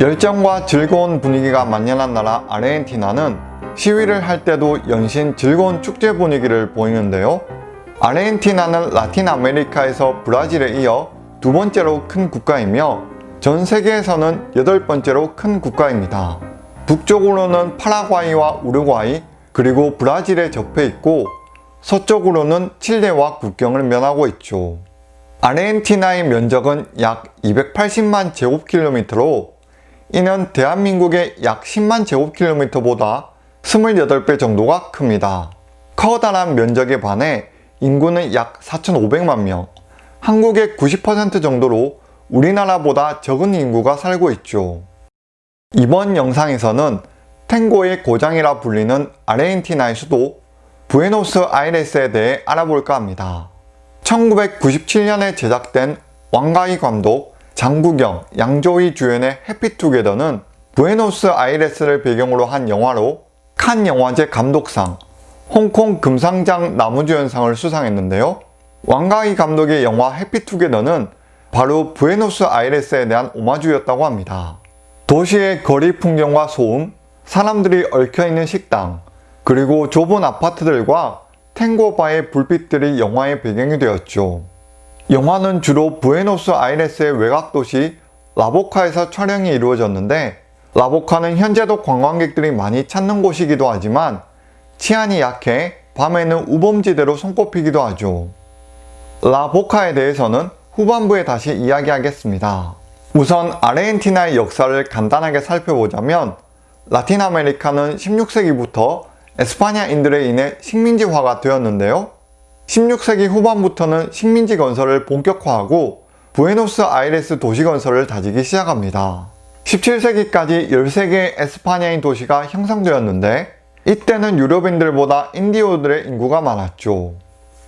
열정과 즐거운 분위기가 만연한 나라 아르헨티나는 시위를 할 때도 연신 즐거운 축제 분위기를 보이는데요. 아르헨티나는 라틴 아메리카에서 브라질에 이어 두 번째로 큰 국가이며 전 세계에서는 여덟 번째로 큰 국가입니다. 북쪽으로는 파라과이와 우루과이 그리고 브라질에 접해 있고 서쪽으로는 칠레와 국경을 면하고 있죠. 아르헨티나의 면적은 약 280만 제곱킬로미터로 이는 대한민국의 약 10만 제곱킬로미터보다 28배 정도가 큽니다. 커다란 면적에 반해 인구는 약 4,500만 명, 한국의 90% 정도로 우리나라보다 적은 인구가 살고 있죠. 이번 영상에서는 탱고의 고장이라 불리는 아르헨티나의 수도 부에노스 아이레스에 대해 알아볼까 합니다. 1997년에 제작된 왕가희 감독, 장국영, 양조희 주연의 해피투게더는 부에노스 아이레스를 배경으로 한 영화로 칸 영화제 감독상, 홍콩 금상장 나무주연상을 수상했는데요. 왕가희 감독의 영화 해피투게더는 바로 부에노스 아이레스에 대한 오마주였다고 합니다. 도시의 거리 풍경과 소음, 사람들이 얽혀있는 식당, 그리고 좁은 아파트들과 탱고바의 불빛들이 영화의 배경이 되었죠. 영화는 주로 부에노스 아이레스의 외곽 도시 라보카에서 촬영이 이루어졌는데 라보카는 현재도 관광객들이 많이 찾는 곳이기도 하지만 치안이 약해 밤에는 우범지대로 손꼽히기도 하죠. 라보카에 대해서는 후반부에 다시 이야기하겠습니다. 우선 아르헨티나의 역사를 간단하게 살펴보자면 라틴 아메리카는 16세기부터 에스파냐인들에 인해 식민지화가 되었는데요. 16세기 후반부터는 식민지 건설을 본격화하고 부에노스 아이레스 도시 건설을 다지기 시작합니다. 17세기까지 13개의 에스파냐인 도시가 형성되었는데 이때는 유럽인들보다 인디오들의 인구가 많았죠.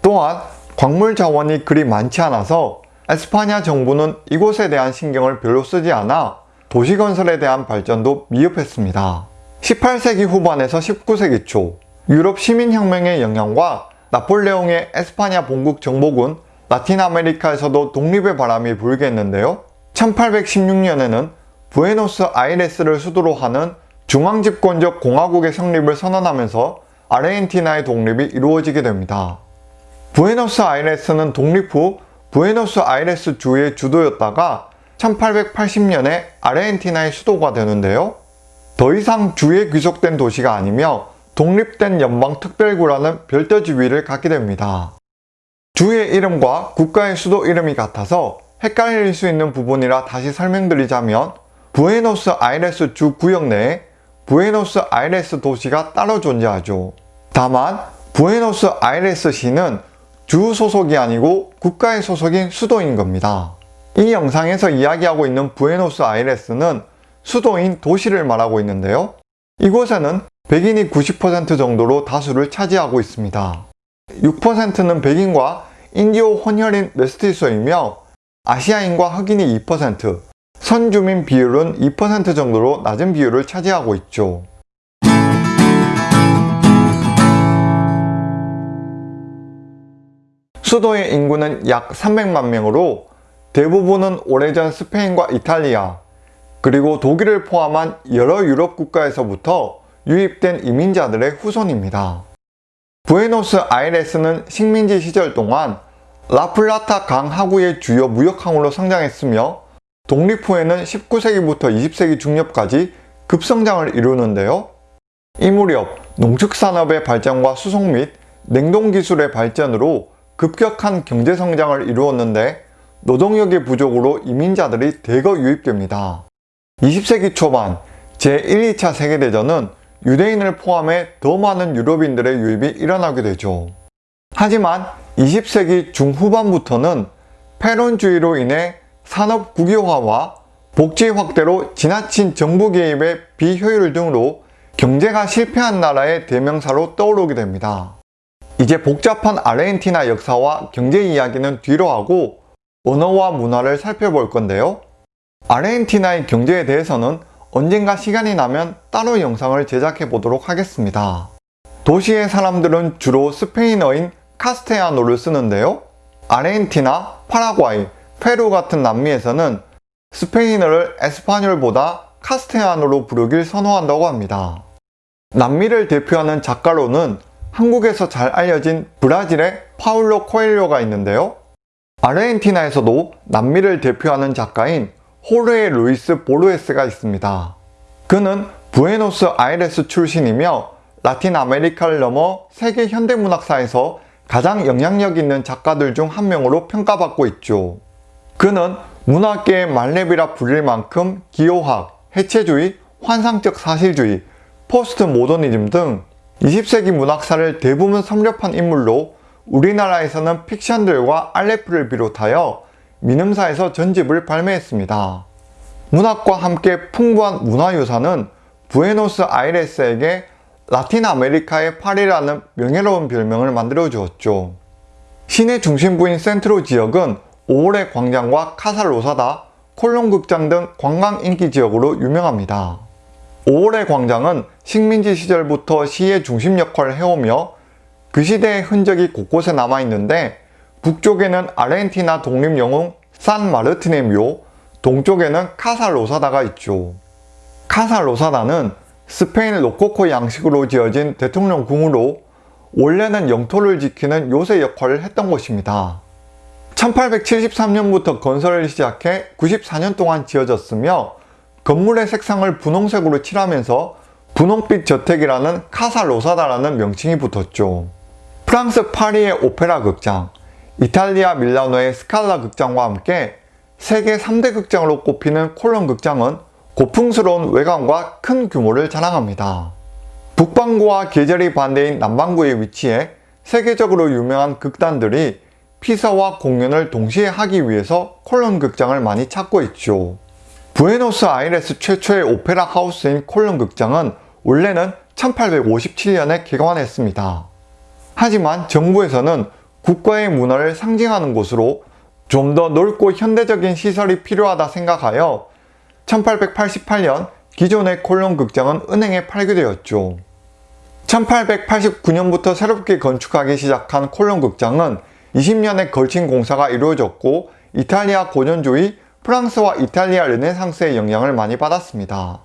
또한 광물 자원이 그리 많지 않아서 에스파냐 정부는 이곳에 대한 신경을 별로 쓰지 않아 도시 건설에 대한 발전도 미흡했습니다. 18세기 후반에서 19세기 초 유럽 시민혁명의 영향과 나폴레옹의 에스파냐 본국 정복은 라틴 아메리카에서도 독립의 바람이 불게 했는데요. 1816년에는 부에노스 아이레스를 수도로 하는 중앙집권적 공화국의 성립을 선언하면서 아르헨티나의 독립이 이루어지게 됩니다. 부에노스 아이레스는 독립 후 부에노스 아이레스 주의 주도였다가 1880년에 아르헨티나의 수도가 되는데요. 더 이상 주에 귀속된 도시가 아니며 독립된 연방특별구라는 별도 지위를 갖게 됩니다. 주의 이름과 국가의 수도 이름이 같아서 헷갈릴 수 있는 부분이라 다시 설명드리자면 부에노스 아이레스 주 구역 내에 부에노스 아이레스 도시가 따로 존재하죠. 다만 부에노스 아이레스 시는 주 소속이 아니고 국가의 소속인 수도인 겁니다. 이 영상에서 이야기하고 있는 부에노스 아이레스는 수도인 도시를 말하고 있는데요. 이곳에는 백인이 90% 정도로 다수를 차지하고 있습니다. 6%는 백인과 인디오 혼혈인 메스티소이며 아시아인과 흑인이 2%, 선주민 비율은 2% 정도로 낮은 비율을 차지하고 있죠. 수도의 인구는 약 300만 명으로 대부분은 오래전 스페인과 이탈리아, 그리고 독일을 포함한 여러 유럽 국가에서부터 유입된 이민자들의 후손입니다. 부에노스 아이레스는 식민지 시절 동안 라플라타 강 하구의 주요 무역항으로 성장했으며 독립 후에는 19세기부터 20세기 중엽까지 급성장을 이루는데요. 이 무렵 농축산업의 발전과 수송 및 냉동기술의 발전으로 급격한 경제성장을 이루었는데 노동력의 부족으로 이민자들이 대거 유입됩니다. 20세기 초반 제1, 2차 세계대전은 유대인을 포함해 더 많은 유럽인들의 유입이 일어나게 되죠. 하지만 20세기 중후반부터는 패론주의로 인해 산업 국유화와 복지 확대로 지나친 정부 개입의 비효율 등으로 경제가 실패한 나라의 대명사로 떠오르게 됩니다. 이제 복잡한 아르헨티나 역사와 경제 이야기는 뒤로 하고 언어와 문화를 살펴볼 건데요. 아르헨티나의 경제에 대해서는 언젠가 시간이 나면 따로 영상을 제작해 보도록 하겠습니다. 도시의 사람들은 주로 스페인어인 castellano를 쓰는데요. 아르헨티나, 파라과이, 페루 같은 남미에서는 스페인어를 español보다 castellano로 부르길 선호한다고 합니다. 남미를 대표하는 작가로는 한국에서 잘 알려진 브라질의 파울로 코엘료가 있는데요. 아르헨티나에서도 남미를 대표하는 작가인 호르헤 루이스 보르헤스가 있습니다. 그는 부에노스 아이레스 출신이며 라틴 아메리카를 넘어 세계 현대문학사에서 가장 영향력 있는 작가들 중 한 명으로 평가받고 있죠. 그는 문학계의 만렙이라 불릴 만큼 기호학, 해체주의, 환상적 사실주의, 포스트 모더니즘 등 20세기 문학사를 대부분 섭렵한 인물로 우리나라에서는 픽션들과 알레프를 비롯하여 민음사에서 전집을 발매했습니다. 문학과 함께 풍부한 문화유산은 부에노스 아이레스에게 라틴 아메리카의 파리라는 명예로운 별명을 만들어 주었죠. 시내 중심부인 센트로 지역은 오올의 광장과 카살로사다, 콜론 극장 등 관광 인기 지역으로 유명합니다. 오올의 광장은 식민지 시절부터 시의 중심 역할을 해오며 그 시대의 흔적이 곳곳에 남아있는데 북쪽에는 아르헨티나 독립영웅 산 마르틴의 묘, 동쪽에는 카살로사다가 있죠. 카살로사다는 스페인 로코코 양식으로 지어진 대통령 궁으로 원래는 영토를 지키는 요새 역할을 했던 곳입니다. 1873년부터 건설을 시작해 94년 동안 지어졌으며 건물의 색상을 분홍색으로 칠하면서 분홍빛 저택이라는 카살로사다라는 명칭이 붙었죠. 프랑스 파리의 오페라 극장, 이탈리아 밀라노의 스칼라 극장과 함께 세계 3대 극장으로 꼽히는 콜론 극장은 고풍스러운 외관과 큰 규모를 자랑합니다. 북반구와 계절이 반대인 남반구에 위치해 세계적으로 유명한 극단들이 피서와 공연을 동시에 하기 위해서 콜론 극장을 많이 찾고 있죠. 부에노스 아이레스 최초의 오페라 하우스인 콜론 극장은 원래는 1857년에 개관했습니다. 하지만 정부에서는 국가의 문화를 상징하는 곳으로 좀 더 넓고 현대적인 시설이 필요하다 생각하여 1888년 기존의 콜론 극장은 은행에 팔게 되었죠. 1889년부터 새롭게 건축하기 시작한 콜론 극장은 20년에 걸친 공사가 이루어졌고 이탈리아 고전주의, 프랑스와 이탈리아 르네상스의 영향을 많이 받았습니다.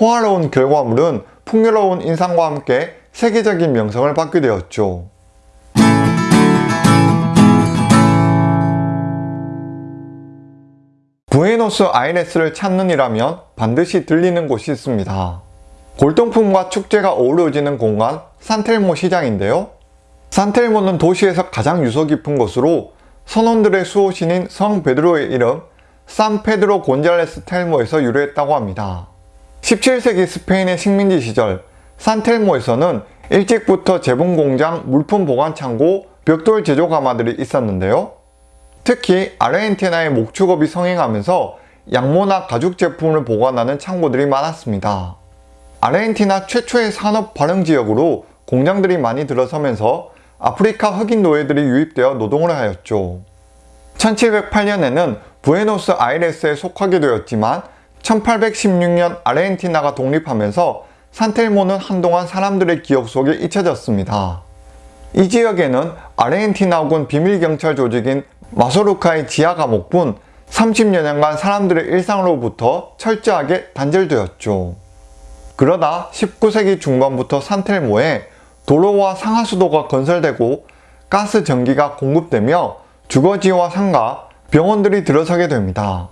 호화로운 결과물은 풍요로운 인상과 함께 세계적인 명성을 받게 되었죠. 부에노스 아이레스를 찾는 이라면 반드시 들리는 곳이 있습니다. 골동품과 축제가 어우러지는 공간 산텔모 시장인데요. 산텔모는 도시에서 가장 유서 깊은 곳으로 선원들의 수호신인 성 베드로의 이름 산 페드로 곤잘레스 텔모에서 유래했다고 합니다. 17세기 스페인의 식민지 시절 산텔모에서는 일찍부터 재봉공장, 물품 보관 창고, 벽돌 제조 가마들이 있었는데요. 특히 아르헨티나의 목축업이 성행하면서 양모나 가죽 제품을 보관하는 창고들이 많았습니다. 아르헨티나 최초의 산업 발흥 지역으로 공장들이 많이 들어서면서 아프리카 흑인 노예들이 유입되어 노동을 하였죠. 1708년에는 부에노스 아이레스에 속하게 되었지만 1816년 아르헨티나가 독립하면서 산텔모는 한동안 사람들의 기억 속에 잊혀졌습니다. 이 지역에는 아르헨티나군 비밀경찰 조직인 마소루카의 지하 감옥뿐 30여년간 사람들의 일상으로부터 철저하게 단절되었죠. 그러다 19세기 중반부터 산텔모에 도로와 상하수도가 건설되고 가스 전기가 공급되며 주거지와 상가, 병원들이 들어서게 됩니다.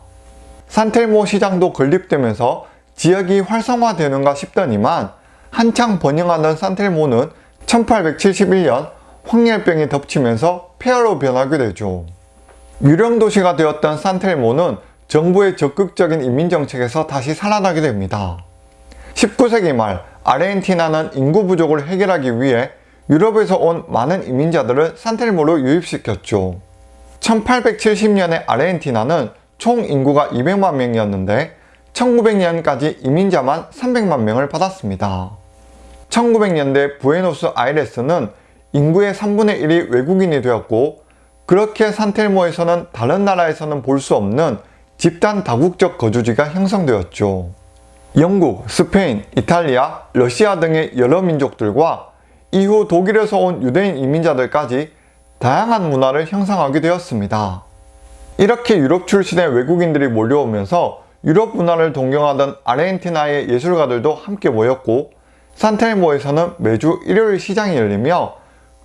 산텔모 시장도 건립되면서 지역이 활성화되는가 싶더니만 한창 번영하던 산텔모는 1871년 황열병이 덮치면서 폐허로 변하게 되죠. 유령 도시가 되었던 산텔모는 정부의 적극적인 이민정책에서 다시 살아나게 됩니다. 19세기 말 아르헨티나는 인구 부족을 해결하기 위해 유럽에서 온 많은 이민자들을 산텔모로 유입시켰죠. 1870년에 아르헨티나는 총 인구가 200만 명이었는데 1900년까지 이민자만 300만 명을 받았습니다. 1900년대 부에노스 아이레스는 인구의 3분의 1이 외국인이 되었고 그렇게 산텔모에서는 다른 나라에서는 볼 수 없는 집단 다국적 거주지가 형성되었죠. 영국, 스페인, 이탈리아, 러시아 등의 여러 민족들과 이후 독일에서 온 유대인 이민자들까지 다양한 문화를 형성하게 되었습니다. 이렇게 유럽 출신의 외국인들이 몰려오면서 유럽 문화를 동경하던 아르헨티나의 예술가들도 함께 모였고 산텔모에서는 매주 일요일 시장이 열리며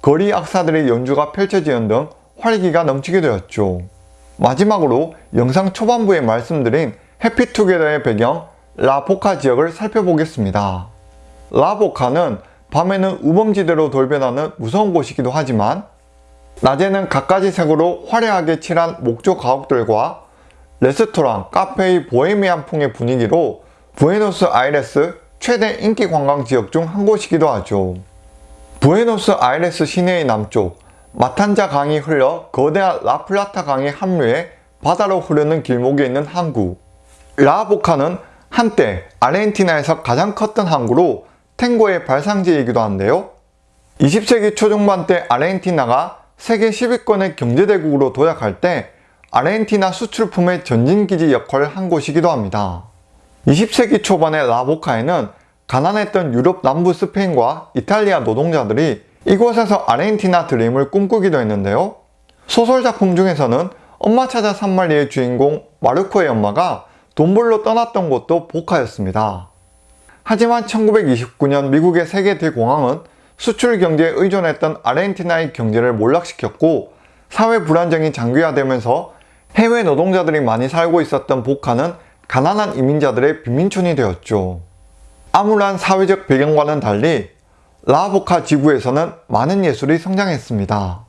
거리 악사들의 연주가 펼쳐지는 등 활기가 넘치게 되었죠. 마지막으로 영상 초반부에 말씀드린 해피투게더의 배경 라보카 지역을 살펴보겠습니다. 라보카는 밤에는 우범지대로 돌변하는 무서운 곳이기도 하지만 낮에는 갖가지 색으로 화려하게 칠한 목조 가옥들과 레스토랑, 카페의 보헤미안 풍의 분위기로 부에노스 아이레스 최대 인기 관광 지역 중 한 곳이기도 하죠. 부에노스 아이레스 시내의 남쪽 마탄자 강이 흘러 거대한 라플라타 강에 합류해 바다로 흐르는 길목에 있는 항구 라보카는 한때 아르헨티나에서 가장 컸던 항구로 탱고의 발상지이기도 한데요. 20세기 초중반 때 아르헨티나가 세계 10위권의 경제대국으로 도약할 때 아르헨티나 수출품의 전진기지 역할을 한 곳이기도 합니다. 20세기 초반의 라보카에는 가난했던 유럽 남부 스페인과 이탈리아 노동자들이 이곳에서 아르헨티나 드림을 꿈꾸기도 했는데요. 소설 작품 중에서는 엄마 찾아 산말리의 주인공 마르코의 엄마가 돈 벌러 떠났던 곳도 보카였습니다. 하지만 1929년 미국의 세계 대공황은 수출 경제에 의존했던 아르헨티나의 경제를 몰락시켰고 사회 불안정이 장기화되면서 해외 노동자들이 많이 살고 있었던 보카는 가난한 이민자들의 빈민촌이 되었죠. 암울한 사회적 배경과는 달리 라보카 지구에서는 많은 예술이 성장했습니다.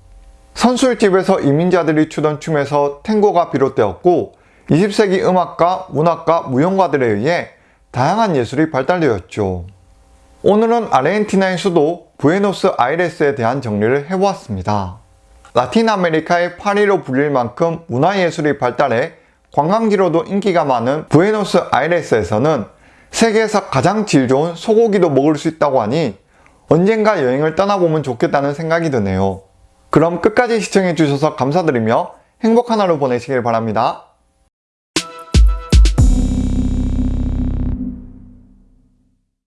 선술집에서 이민자들이 추던 춤에서 탱고가 비롯되었고 20세기 음악가, 문학가, 무용가들에 의해 다양한 예술이 발달되었죠. 오늘은 아르헨티나의 수도 부에노스 아이레스에 대한 정리를 해보았습니다. 라틴 아메리카의 파리로 불릴 만큼 문화예술이 발달해 관광지로도 인기가 많은 부에노스 아이레스에서는 세계에서 가장 질 좋은 소고기도 먹을 수 있다고 하니 언젠가 여행을 떠나보면 좋겠다는 생각이 드네요. 그럼 끝까지 시청해주셔서 감사드리며 행복한 하루 보내시길 바랍니다.